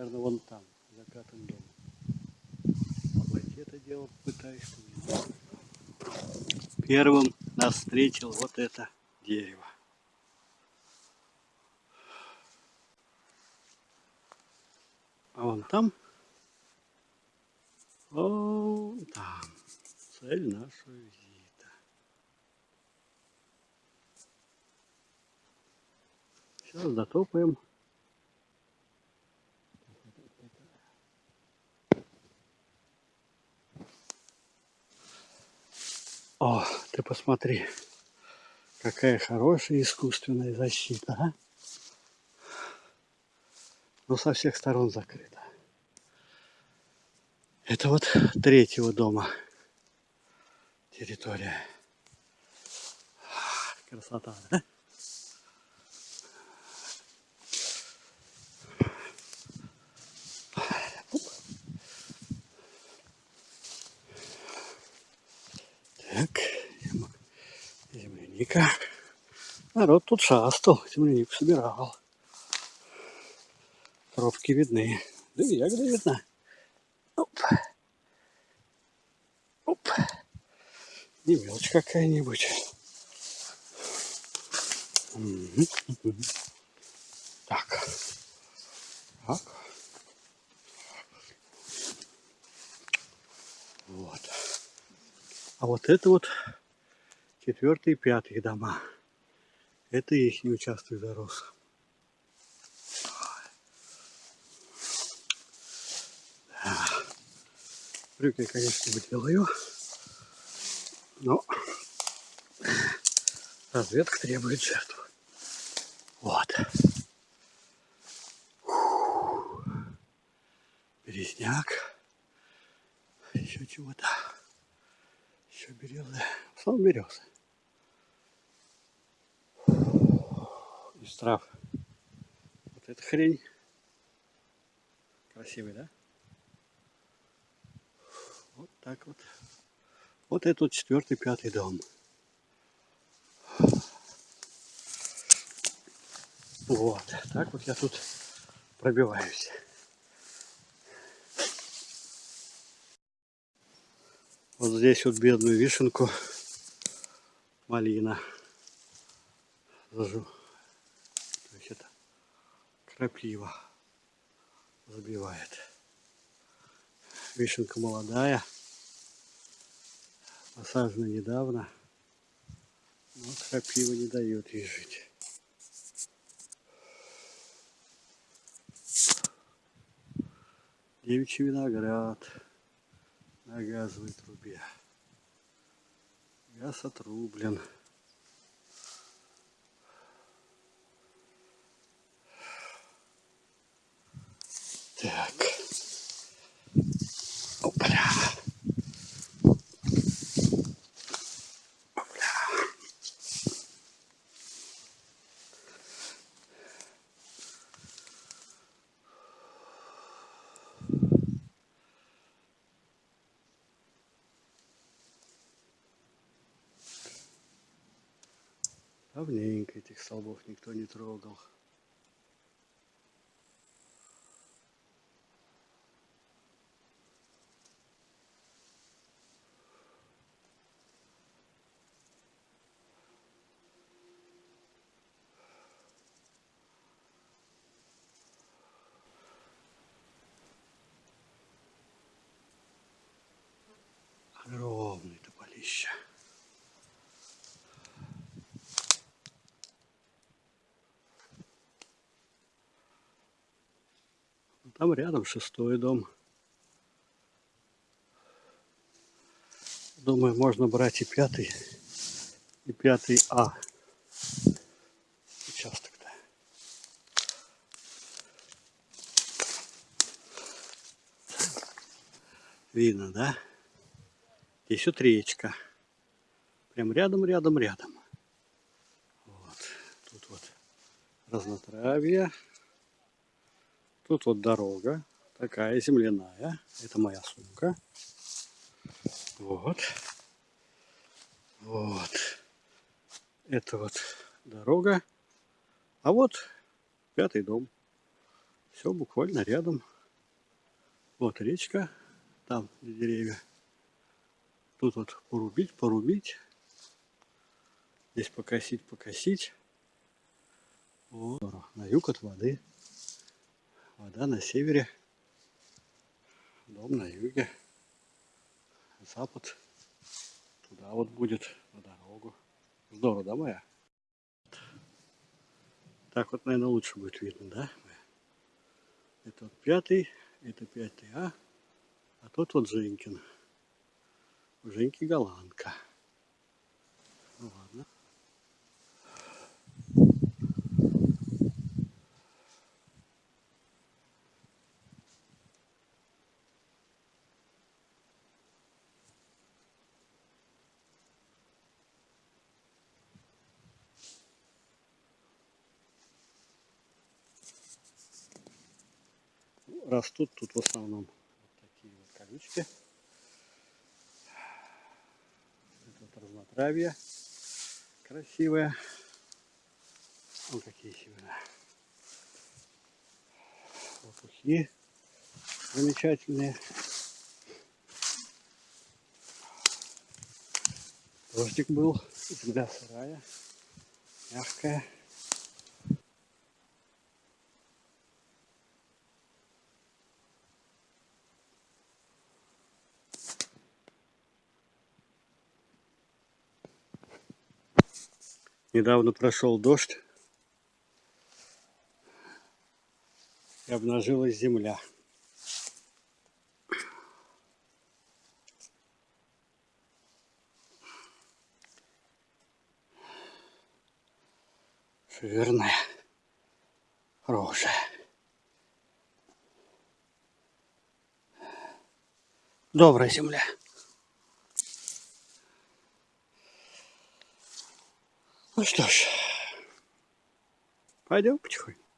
наверное, вон там, за пятым домом. Обойти это дело пытаюсь. Первым нас встретил вот это дерево. А вон там, вон там, цель нашего визита. Сейчас дотопаем. О, ты посмотри, какая хорошая искусственная защита, а? Но со всех сторон закрыта. Это вот третьего дома территория. Красота, да? Так, земляника. Народ тут шастал, землянику собирал. Тропки видны. Да и ягода видна. Оп. Оп. Не мелочь какая-нибудь. Так. Так. Вот. А вот это вот четвертый и пятый дома. Это их не участок зарос. Да. Брюки, конечно, выделаю. Но разведка требует жертв. Вот. Березняк. Еще чего-то. Еще березы. Основном березы. Из трав. Вот эта хрень. Красивый, да? Вот так вот. Вот это вот четвертый, пятый дом. Вот. Так вот я тут пробиваюсь. Вот здесь вот бедную вишенку малина зажу. Крапива забивает. Вишенка молодая, посажена недавно, но крапива не дает ей жить. Девичий виноград на газовой трубе. Газ отрублен. Так. Опля. Опля. Давненько этих столбов никто не трогал. Тополище. Там рядом шестой дом. Думаю, можно брать и пятый, и пятый А. Участок-то. Видно, да? Вот речка. Прям рядом, рядом, рядом. Вот. Тут вот разнотравье. Тут вот дорога. Такая земляная. Это моя сумка. Вот. Вот. Это вот дорога. А вот пятый дом. Все буквально рядом. Вот речка, там деревья. Тут вот порубить, порубить. Здесь покосить, покосить. Вот. На юг от воды. Вода на севере. Дом на юге. Запад. Туда вот будет на дорогу. Здорово, да, моя? Так вот, наверное, лучше будет видно, да? Это вот пятый, это пятый А, а тот вот Женькин. У Женьки голландка. Ну ладно. растут тут в основном вот такие вот колючки. Это вот разнотравье красивое. Вот какие семена. Лопухи замечательные. Дождик был, земля сырая, мягкая. Недавно прошел дождь и обнажилась земля. Жирная, хорошая. Добрая земля. Ну что ж, пойдем потихоньку.